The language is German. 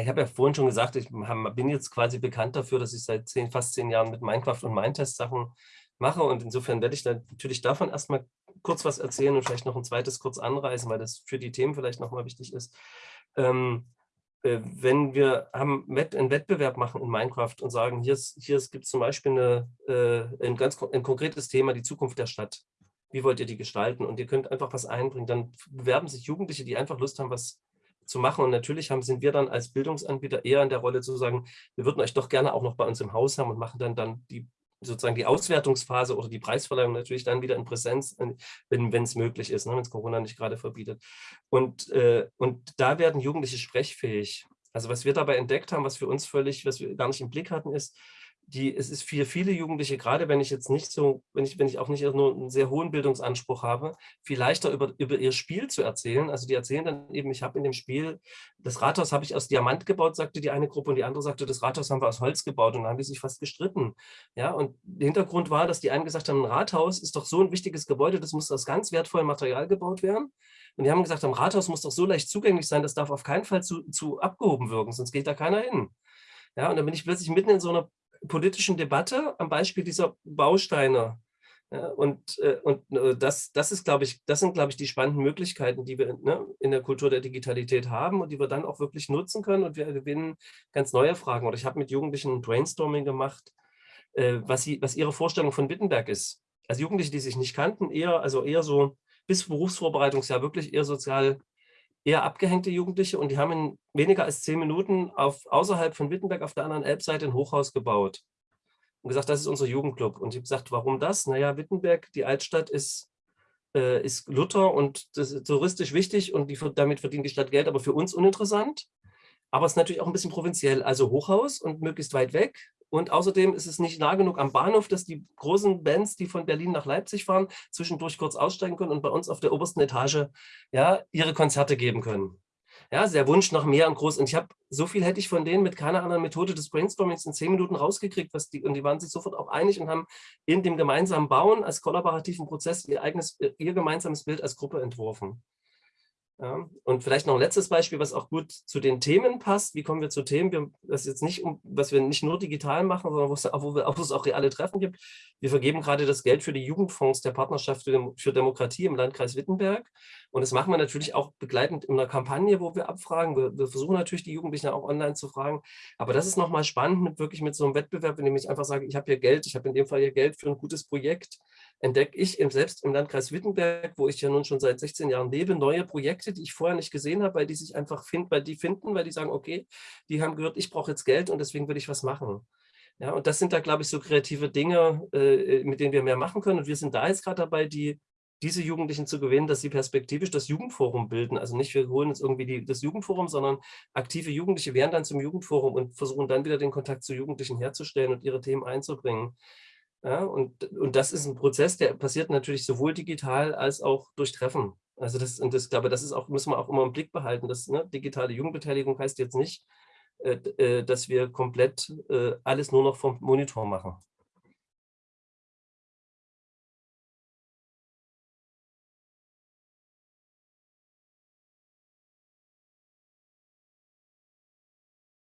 Ich habe ja vorhin schon gesagt, ich bin jetzt quasi bekannt dafür, dass ich seit zehn, fast zehn Jahren mit Minecraft und Mindtest-Sachen mache und insofern werde ich natürlich davon erstmal kurz was erzählen und vielleicht noch ein zweites kurz anreißen, weil das für die Themen vielleicht nochmal wichtig ist. Ähm, äh, wenn wir haben einen Wettbewerb machen in Minecraft und sagen, hier, hier gibt es zum Beispiel eine, äh, ein ganz ein konkretes Thema, die Zukunft der Stadt. Wie wollt ihr die gestalten? Und ihr könnt einfach was einbringen. Dann bewerben sich Jugendliche, die einfach Lust haben, was zu machen. Und natürlich haben, sind wir dann als Bildungsanbieter eher in der Rolle zu sagen, wir würden euch doch gerne auch noch bei uns im Haus haben und machen dann, dann die sozusagen die Auswertungsphase oder die Preisverleihung natürlich dann wieder in Präsenz, wenn es möglich ist, ne, wenn es Corona nicht gerade verbietet. Und, äh, und da werden Jugendliche sprechfähig. Also was wir dabei entdeckt haben, was für uns völlig, was wir gar nicht im Blick hatten, ist, die, es ist für viele Jugendliche, gerade wenn ich jetzt nicht so, wenn ich, wenn ich auch nicht nur einen sehr hohen Bildungsanspruch habe, viel leichter über, über ihr Spiel zu erzählen. Also die erzählen dann eben, ich habe in dem Spiel, das Rathaus habe ich aus Diamant gebaut, sagte die eine Gruppe, und die andere sagte, das Rathaus haben wir aus Holz gebaut. Und dann haben die sich fast gestritten. Ja, und der Hintergrund war, dass die einen gesagt haben, ein Rathaus ist doch so ein wichtiges Gebäude, das muss aus ganz wertvollem Material gebaut werden. Und die haben gesagt, ein Rathaus muss doch so leicht zugänglich sein, das darf auf keinen Fall zu, zu abgehoben wirken, sonst geht da keiner hin. Ja, und dann bin ich plötzlich mitten in so einer politischen Debatte am Beispiel dieser Bausteine. Ja, und äh, und äh, das, das, ist, glaube ich, das sind, glaube ich, die spannenden Möglichkeiten, die wir ne, in der Kultur der Digitalität haben und die wir dann auch wirklich nutzen können. Und wir gewinnen ganz neue Fragen. Oder ich habe mit Jugendlichen ein Brainstorming gemacht, äh, was, sie, was ihre Vorstellung von Wittenberg ist. Also Jugendliche, die sich nicht kannten, eher, also eher so bis Berufsvorbereitungsjahr wirklich eher sozial eher abgehängte Jugendliche und die haben in weniger als zehn Minuten auf, außerhalb von Wittenberg auf der anderen Elbseite ein Hochhaus gebaut und gesagt, das ist unser Jugendclub. Und ich habe gesagt, warum das? Naja, Wittenberg, die Altstadt ist, äh, ist Luther und das ist touristisch wichtig und die, damit verdient die Stadt Geld, aber für uns uninteressant. Aber es ist natürlich auch ein bisschen provinziell, also Hochhaus und möglichst weit weg. Und außerdem ist es nicht nah genug am Bahnhof, dass die großen Bands, die von Berlin nach Leipzig fahren, zwischendurch kurz aussteigen können und bei uns auf der obersten Etage ja, ihre Konzerte geben können. Ja, der Wunsch nach mehr und groß. Und ich habe so viel hätte ich von denen mit keiner anderen Methode des Brainstormings in zehn Minuten rausgekriegt, was die, und die waren sich sofort auch einig und haben in dem gemeinsamen Bauen als kollaborativen Prozess ihr eigenes, ihr gemeinsames Bild als Gruppe entworfen. Ja, und vielleicht noch ein letztes Beispiel, was auch gut zu den Themen passt. Wie kommen wir zu Themen, wir, das jetzt nicht, was wir nicht nur digital machen, sondern wo es, wo, wir, wo es auch reale Treffen gibt. Wir vergeben gerade das Geld für die Jugendfonds der Partnerschaft für, Demokratie im Landkreis Wittenberg. Und das machen wir natürlich auch begleitend in einer Kampagne, wo wir abfragen. Wir, wir versuchen natürlich die Jugendlichen auch online zu fragen. Aber das ist nochmal spannend, mit, wirklich mit so einem Wettbewerb, in ich einfach sage, ich habe hier Geld, ich habe in dem Fall hier Geld für ein gutes Projekt entdecke ich im, selbst im Landkreis Wittenberg, wo ich ja nun schon seit 16 Jahren lebe, neue Projekte, die ich vorher nicht gesehen habe, weil die sich einfach finden, weil die finden, weil die sagen, okay, die haben gehört, ich brauche jetzt Geld und deswegen will ich was machen. Ja, und das sind da, glaube ich, so kreative Dinge, äh, mit denen wir mehr machen können. Und wir sind da jetzt gerade dabei, die, diese Jugendlichen zu gewinnen, dass sie perspektivisch das Jugendforum bilden. Also nicht, wir holen jetzt irgendwie die, das Jugendforum, sondern aktive Jugendliche werden dann zum Jugendforum und versuchen dann wieder den Kontakt zu Jugendlichen herzustellen und ihre Themen einzubringen. Ja, und, und das ist ein Prozess, der passiert natürlich sowohl digital als auch durch Treffen. Also das, und das glaube das ist auch, müssen wir auch immer im Blick behalten. dass ne, digitale Jugendbeteiligung heißt jetzt nicht, äh, äh, dass wir komplett äh, alles nur noch vom Monitor machen.